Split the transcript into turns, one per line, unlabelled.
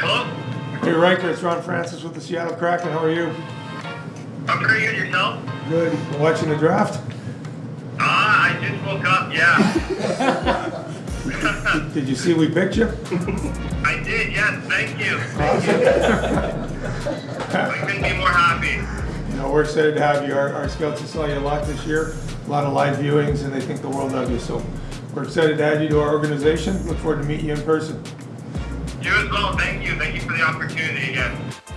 Hey Ryker, it's Ron Francis with the Seattle Kraken. How are you?
I'm pretty good yourself?
Good. Watching the draft?
Ah, I just woke up, yeah.
Did you see we picked you?
I did, yes, thank you. I couldn't be more happy.
You know, we're excited to have you. Our, our scouts have saw you a lot this year, a lot of live viewings, and they think the world of you. So we're excited to add you to our organization. Look forward to meeting you in person
time.